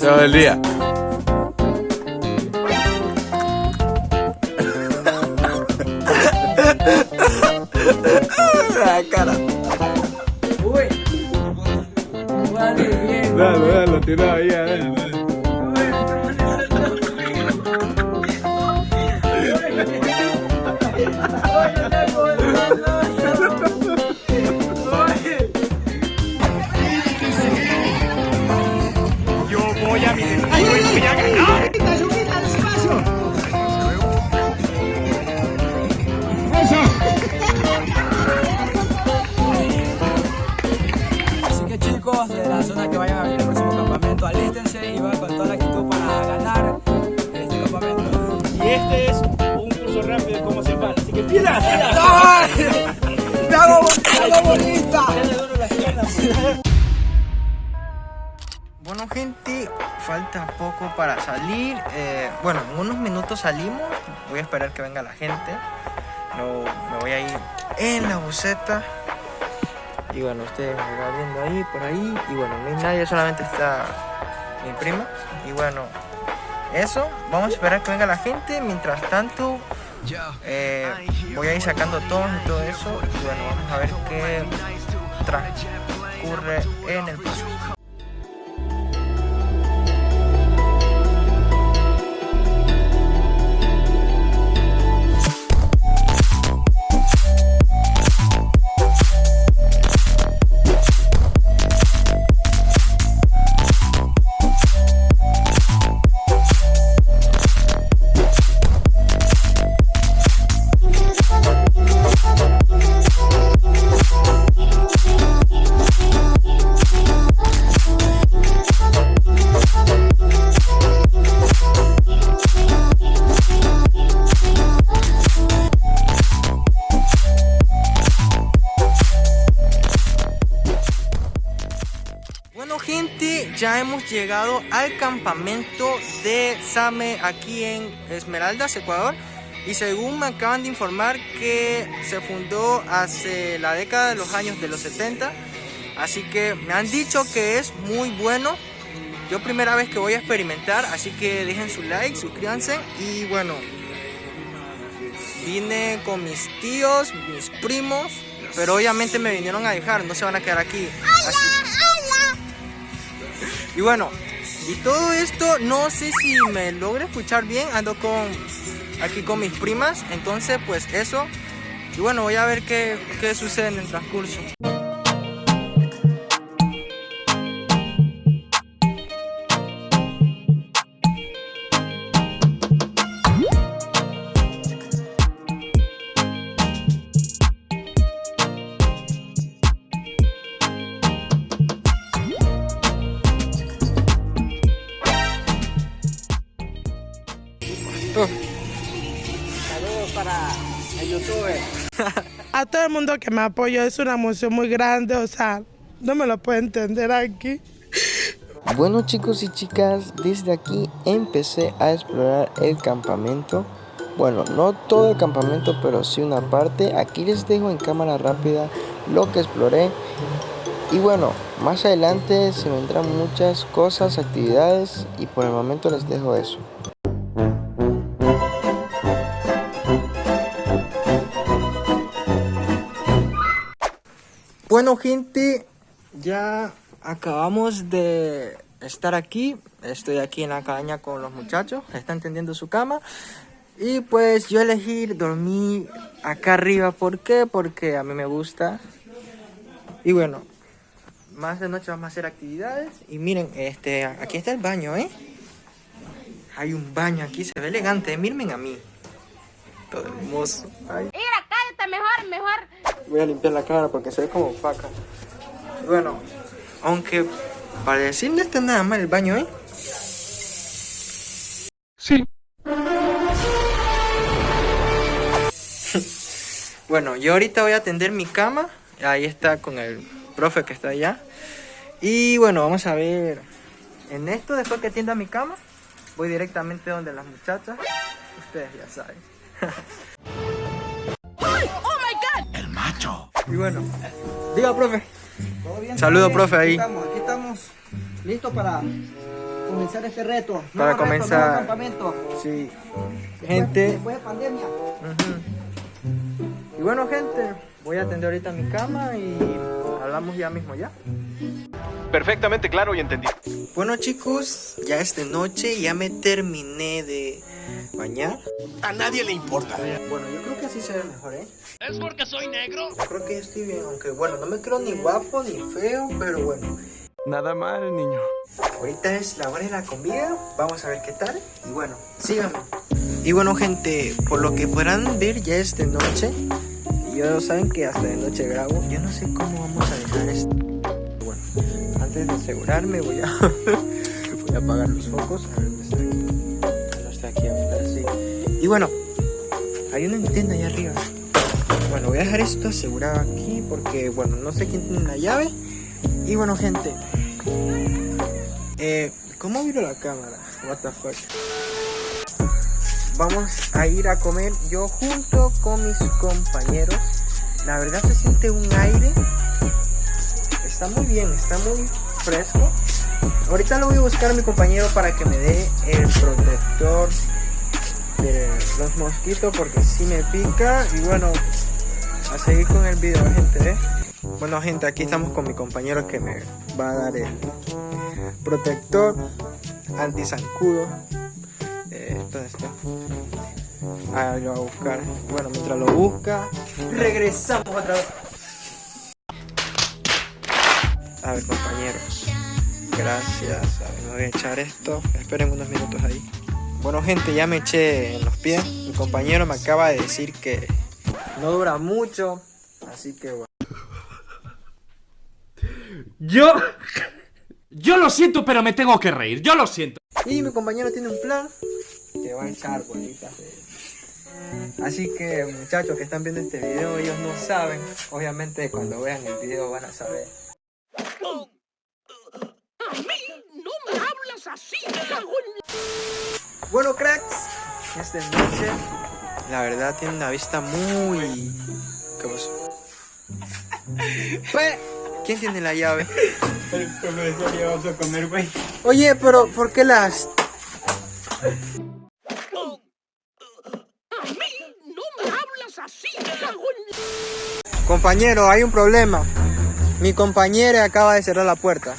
Todo el día. La cara. Uy. Vale, bien. Dale, dale, lo tiró ahí, Gente, falta poco para salir. eh, bueno, en unos minutos salimos. Voy a esperar que venga la gente. No, me voy a ir en la buceta. Y bueno, ustedes me van viendo ahí, por ahí. Y bueno, no hay nadie, solamente está mi prima. Y bueno, eso. Vamos a esperar que venga la gente. Mientras tanto, eh, voy a ir sacando tonos y todo eso. Y bueno, vamos a ver qué transcurre en el proceso. Llegado al campamento de Same aquí en Esmeraldas, Ecuador. Y según me acaban de informar que se fundó hace la década de los años de los 70. Así que me han dicho que es muy bueno. Yo primera vez que voy a experimentar, así que dejen su like, suscríbanse y bueno. Vine con mis tíos, mis primos, pero obviamente me vinieron a dejar, no se van a quedar aquí. Así- y bueno, y todo esto no sé si me logra escuchar bien, ando con aquí con mis primas, entonces pues eso. Y bueno, voy a ver qué, qué sucede en el transcurso. Saludos para el youtuber. a todo el mundo que me apoyó. Es una emoción muy grande, o sea, no me lo puedo entender aquí. Bueno chicos y chicas, desde aquí empecé a explorar el campamento. Bueno, no todo el campamento, pero sí una parte. Aquí les dejo en cámara rápida lo que exploré. Y bueno, más adelante se vendrán muchas cosas, actividades y por el momento les dejo eso. Bueno gente, ya acabamos de estar aquí. Estoy aquí en la cabaña con los muchachos, están tendiendo su cama. Y pues yo elegí dormir acá arriba. ¿Por qué? Porque a mí me gusta. Y bueno, más de noche vamos a hacer actividades. Y miren, este, aquí está el baño, ¿eh? Hay un baño aquí, se ve elegante. Miren a mí. Todo hermoso. Ay. Mira, cállate mejor, mejor. Voy a limpiar la cara porque se ve como faca. Y Bueno, aunque para decir no está nada mal el baño, ¿eh? Sí. Bueno, yo ahorita voy a atender mi cama. Ahí está con el profe que está allá. Y bueno, vamos a ver. En esto, después que atienda mi cama, voy directamente donde las muchachas. Ustedes ya saben. Y bueno, diga, profe. ¿Todo bien? Saludo, profe, ahí. Aquí estamos, aquí estamos listos para comenzar este reto. Para Nuevo reto, comenzar. nuevo campamento. Sí. Gente. Después de pandemia. Y bueno, gente, voy a atender ahorita mi cama y hablamos ya mismo ya. Perfectamente claro y entendido. Bueno chicos, ya es de noche, ya me terminé de bañar. A nadie le importa. Bueno, yo creo que así se ve mejor, ¿eh? ¿Es porque soy negro? Yo creo que ya estoy bien, aunque bueno, no me creo ni guapo ni feo, pero bueno. Nada mal, niño. Ahorita es la hora de la comida, vamos a ver qué tal. Y bueno, síganme. Y bueno gente, por lo que podrán ver ya es de noche. Y ya saben que hasta de noche grabo. Yo no sé cómo vamos a dejar esto. Bueno, antes de asegurarme voy a, voy a apagar los focos. A ver, ¿dónde está aquí? No está aquí afuera, sí. Y bueno, hay una antena ahí arriba. Bueno, voy a dejar esto asegurado aquí porque, bueno, no sé quién tiene la llave. Y bueno, gente. Eh, ¿cómo viro la cámara? What the fuck. Vamos a ir a comer yo junto con mis compañeros. La verdad se siente un aire. Está muy bien, está muy fresco. Ahorita lo voy a buscar a mi compañero para que me dé el protector de los mosquitos porque si me pica. Y bueno, a seguir con el video, gente. ¿eh? Bueno, gente, aquí estamos con mi compañero que me va a dar el protector anti-zancudo. Eh, ¿Dónde está? Ah, lo va a buscar. Bueno, mientras lo busca, regresamos otra vez. A ver, compañero. Gracias. A ver, me voy a echar esto. Esperen unos minutos ahí. Bueno, gente, ya me eché en los pies. Mi compañero me acaba de decir que no dura mucho. Así que bueno. Yo. Yo lo siento, pero me tengo que reír. Yo lo siento. Y mi compañero tiene un plan que va a echar bolitas de... Así que muchachos que están viendo este video, ellos no saben. Obviamente cuando vean el video van a saber. Bueno cracks, es de noche. La verdad tiene una vista muy... ¿Qué pasó? Pues, ¿Quién tiene la llave? El profesor ya vamos a comer, güey. Oye, pero ¿por qué las...? Compañero, hay un problema. Mi compañera acaba de cerrar la puerta.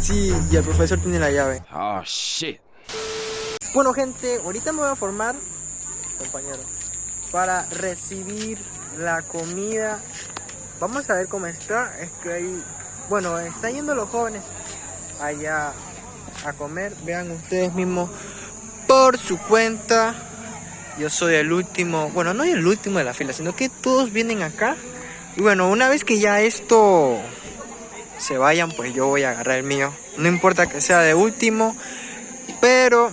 Sí, y el profesor tiene la llave. Oh, shit. Bueno, gente, ahorita me voy a formar, compañero, para recibir la comida. Vamos a ver cómo está. Es que hay, bueno, están yendo los jóvenes allá a comer. Vean ustedes mismos por su cuenta. Yo soy el último, bueno, no el último de la fila, sino que todos vienen acá. Y bueno, una vez que ya esto se vayan, pues yo voy a agarrar el mío. No importa que sea de último, pero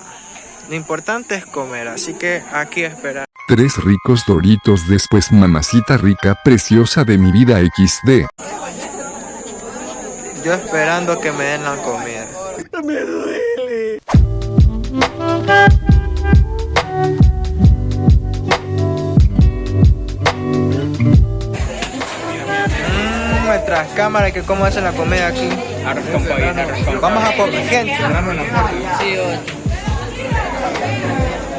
lo importante es comer, así que aquí a esperar. Tres ricos doritos después mamacita rica preciosa de mi vida XD. Yo esperando que me den la comida. Mm, nuestras cámaras que cómo hacen la comida aquí. Vamos a comer, gente.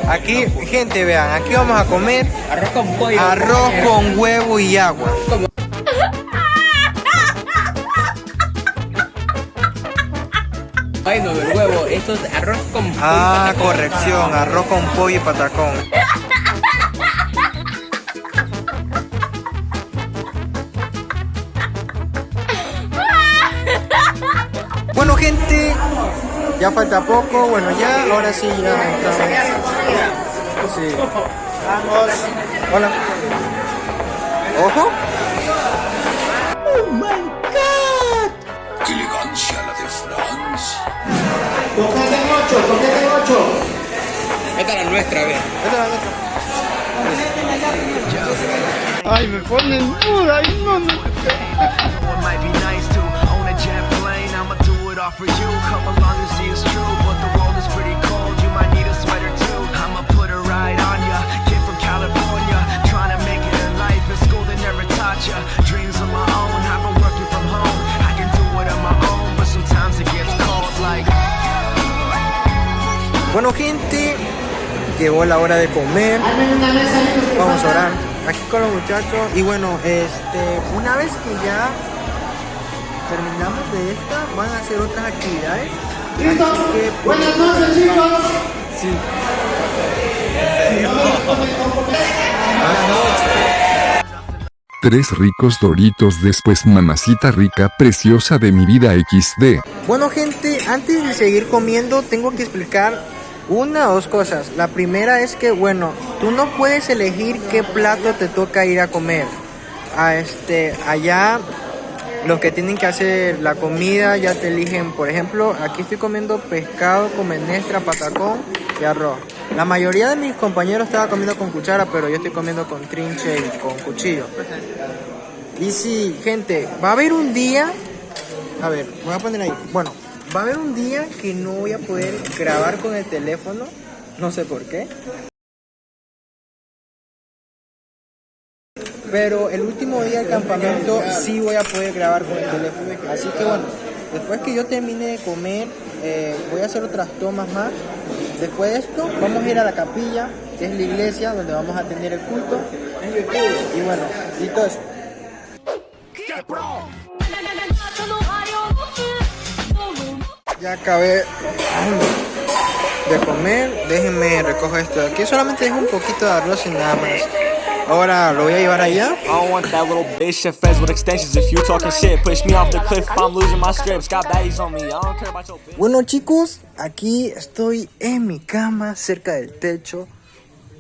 Aquí, gente, vean, aquí vamos a comer Arroz con pollo. arroz con huevo y agua. Ay, no, el huevo. Esto es arroz con pollo. Ah, corrección, arroz con pollo y patacón. Ya falta poco, bueno ya, ahora sí ya estamos. Sí. Vamos. Hola. Ojo. Esta es la nuestra, ve. Esta es la nuestra. Ay, me ponen duda. Ay, no, no. you. Come along and see it's true But the world is pretty cold. You might need a sweater too. I'ma put a ride on ya. Kid from California Trying to make it in life. In school they never taught ya. Dreams of my own I've been working from home. I can do it on my own But sometimes it gets cold like Bueno gente Llegó la hora de comer. Vamos a orar Aquí con los muchachos. Y bueno, este Una vez que ya terminamos de esta, van a hacer otras actividades. Así que, pues, Buenas noches, chicos. Sí. Buenas noches. Tres ricos doritos después mamacita rica preciosa de mi vida XD. Bueno gente, antes de seguir comiendo tengo que explicar una o dos cosas. La primera es que, bueno, tú no puedes elegir qué plato te toca ir a comer. A este, allá los que tienen que hacer la comida ya te eligen, por ejemplo, aquí estoy comiendo pescado con menestra, patacón y arroz. La mayoría de mis compañeros estaba comiendo con cuchara, pero yo estoy comiendo con trinche y con cuchillo. Y sí, gente, va a haber un día a ver, voy a poner ahí. Bueno, va a haber un día que no voy a poder grabar con el teléfono. No sé por qué. Pero el último día del campamento sí voy a poder grabar con el teléfono. Así que bueno, después que yo termine de comer, eh, voy a hacer otras tomas más. Después de esto, vamos a ir a la capilla, que es la iglesia donde vamos a tener el culto. Y bueno, listo eso. Ya acabé de comer. Déjenme recoger esto aquí. Solamente dejo un poquito de arroz y nada más. Ahora lo voy a llevar allá. I don't want that little bitch shit feds with extensions. If you talking shit, push me off the cliff. I'm losing my scripts. Got baddies on me. I don't care about your bitch. Bueno chicos, aquí estoy en mi cama, cerca del techo.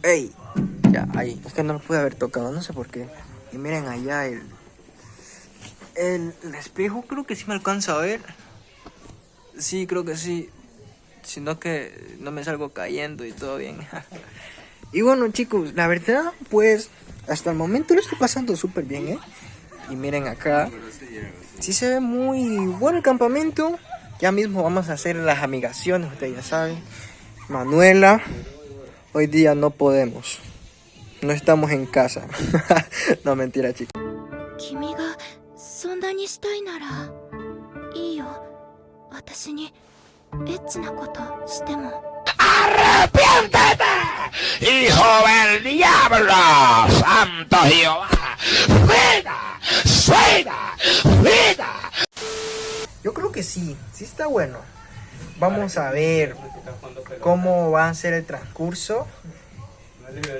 Ey, ya, ahí. Es que no lo pude haber tocado, no sé por qué. Y miren allá el, el, el espejo, creo que sí me alcanza a ver. Sí, creo que sí. Sino que no me salgo cayendo y todo bien. y bueno chicos, la verdad, pues hasta el momento lo estoy pasando súper bien, ¿eh? Y miren acá. Sí se ve muy bueno el campamento. Ya mismo vamos a hacer las amigaciones, ustedes ya saben. Manuela, hoy día no podemos. No estamos en casa. no, mentira, chicos. ¡Arrepiéntete! ¡Hijo del diablo! ¡Santo Jehová! ¡Vida! ¡Vida! ¡Vida! Yo creo que sí, sí está bueno. Vamos a ver cómo va a ser el transcurso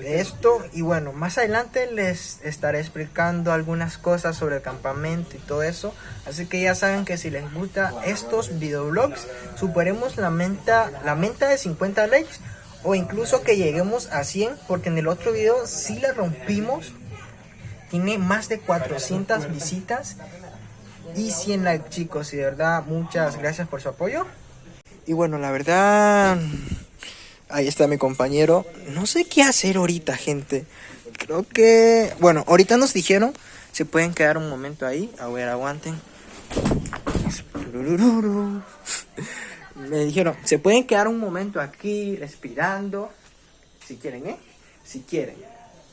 esto. Y bueno, más adelante les estaré explicando algunas cosas sobre el campamento y todo eso. Así que ya saben que si les gusta estos videoblogs, superemos la meta, la de 50 likes. O incluso que lleguemos a 100, porque en el otro video sí la rompimos. Tiene más de 400 visitas y 100 likes chicos y de verdad muchas gracias por su apoyo y bueno la verdad ahí está mi compañero. No sé qué hacer ahorita gente. Creo que bueno ahorita nos dijeron se pueden quedar un momento ahí. A ver aguanten. Me dijeron se pueden quedar un momento aquí respirando si quieren eh si quieren.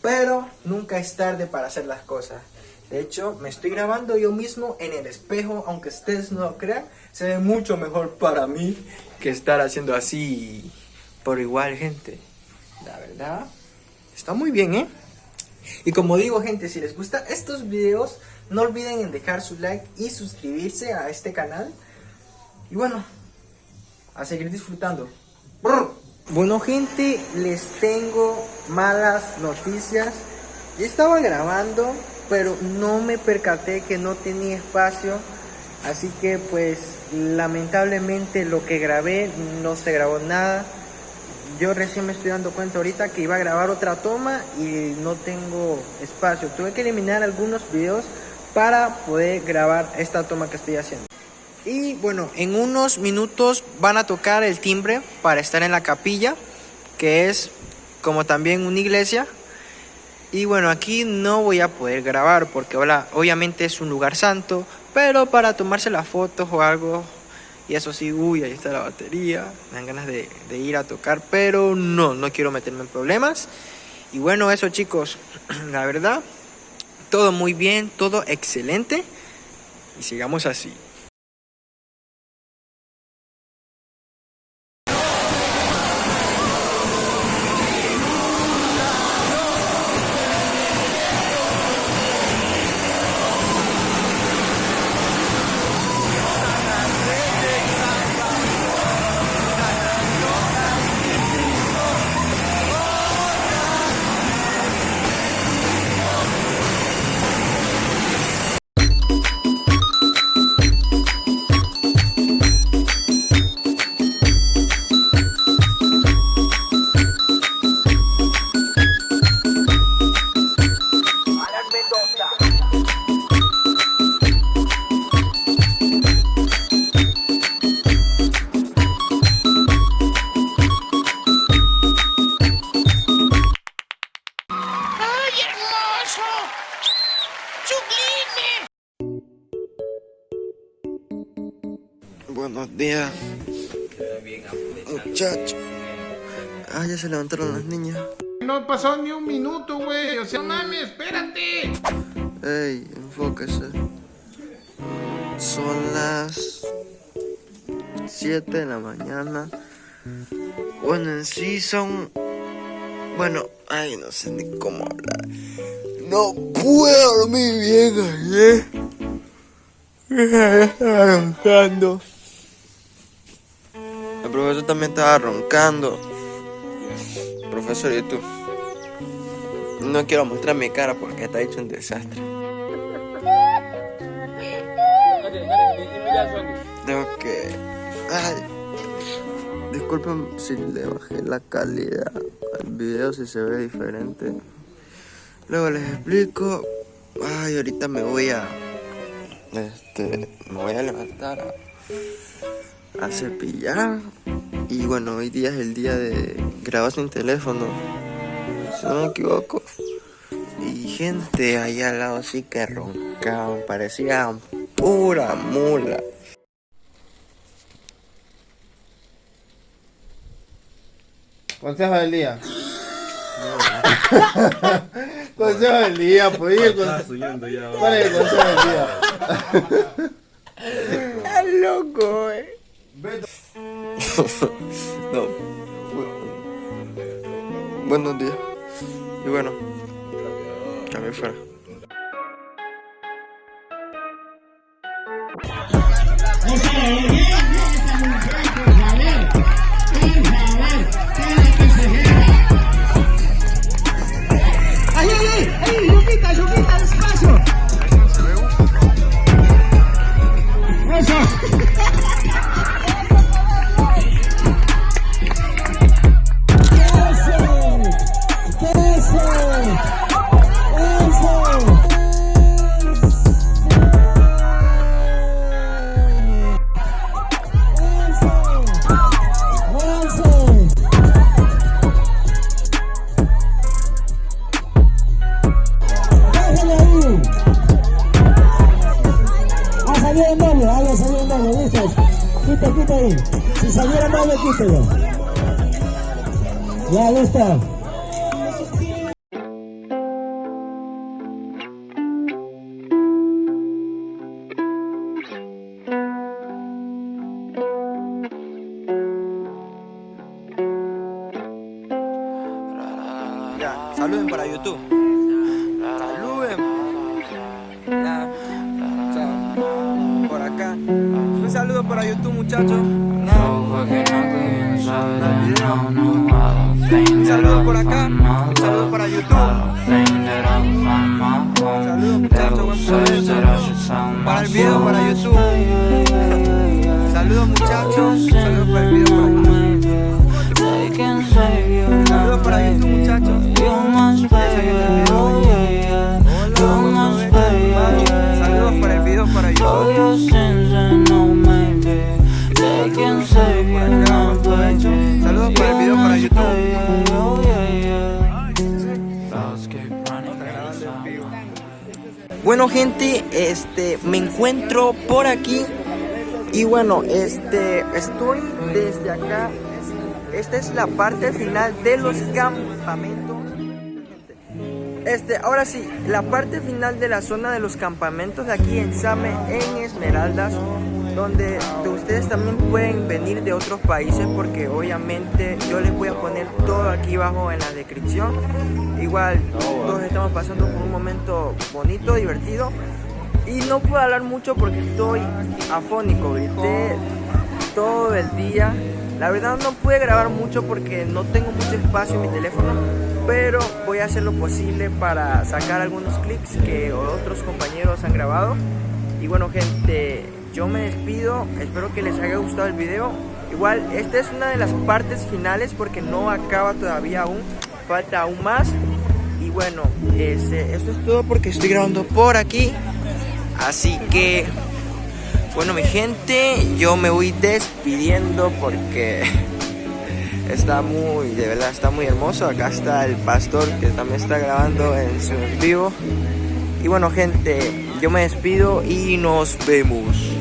Pero nunca es tarde para hacer las cosas. De hecho, me estoy grabando yo mismo en el espejo, aunque ustedes no lo crean, se ve mucho mejor para mí que estar haciendo así por igual, gente. La verdad, está muy bien, ¿eh? Y como digo, gente, si les gustan estos videos, no olviden en dejar su like y suscribirse a este canal. Y bueno, a seguir disfrutando. Bueno, gente, les tengo malas noticias. Yo estaba grabando pero no me percaté que no tenía espacio así que pues lamentablemente lo que grabé no se grabó nada yo recién me estoy dando cuenta ahorita que iba a grabar otra toma y no tengo espacio. Tuve que eliminar algunos videos para poder grabar esta toma que estoy haciendo. Y bueno en unos minutos van a tocar el timbre para estar en la capilla que es como también una iglesia. Y bueno, aquí no voy a poder grabar porque hola, obviamente es un lugar santo, pero para tomarse las fotos o algo, y eso sí, uy, ahí está la batería, me dan ganas de, de ir a tocar, pero no, no quiero meterme en problemas. Y bueno, eso chicos, la verdad, todo muy bien, todo excelente, y sigamos así. Buenos días, muchachos. Ah, ya se levantaron las niñas. No pasó ni un minuto, güey. O sea, mami, espérate. Ey, enfóquese. Son las 7 de la mañana. Bueno, en sí son. Bueno, ay, no sé ni cómo hablar. No puedo dormir bien ayer. Estaba roncando. El profesor también estaba roncando. Profesor, ¿y? No quiero mostrar mi cara porque está hecho un desastre. Tengo que... Ay. Disculpen si le bajé la calidad al video, si se ve diferente. Luego les explico. Ay, ahorita me voy a... Este... Me voy a levantar a, a cepillar. Y bueno, hoy día es el día de grabar sin teléfono. Si no me equivoco. Y gente allá al lado sí que roncaban, parecía pura mula. Consejo del día. consejo del día, pues. ¿y el conse- ¿Cuál es el consejo del día? Estás loco, eh. No. bu- Buenos días. Y bueno, a mí fuera. YouTube. Por acá. Un saludo para YouTube, muchachos. Un saludo por acá. Un saludo para YouTube. Saludos, muchachos. Buen provecho. Para el video, para YouTube. Saludos, muchachos. Saludos para el video, Bueno gente, este me encuentro por aquí y bueno, este estoy desde acá. Esta es la parte final de los campamentos. Este, ahora sí, la parte final de la zona de los campamentos de aquí en Same, en Esmeraldas, donde de ustedes también pueden venir de otros países porque obviamente yo les voy a poner todo aquí abajo en la descripción. Igual todos estamos pasando por un momento bonito, divertido y no puedo hablar mucho porque estoy afónico, grité todo el día. La verdad no pude grabar mucho porque no tengo mucho espacio en mi teléfono, pero voy a hacer lo posible para sacar algunos clips que otros compañeros han grabado. Y bueno gente, yo me despido, espero que les haya gustado el video. Igual, esta es una de las partes finales porque no acaba todavía aún, falta aún más. Y bueno, este, esto es todo porque estoy grabando por aquí. Así que, bueno mi gente, yo me voy despidiendo porque está muy, de verdad está muy hermoso. Acá está el pastor que también está grabando en su en vivo. Y bueno gente, yo me despido y nos vemos.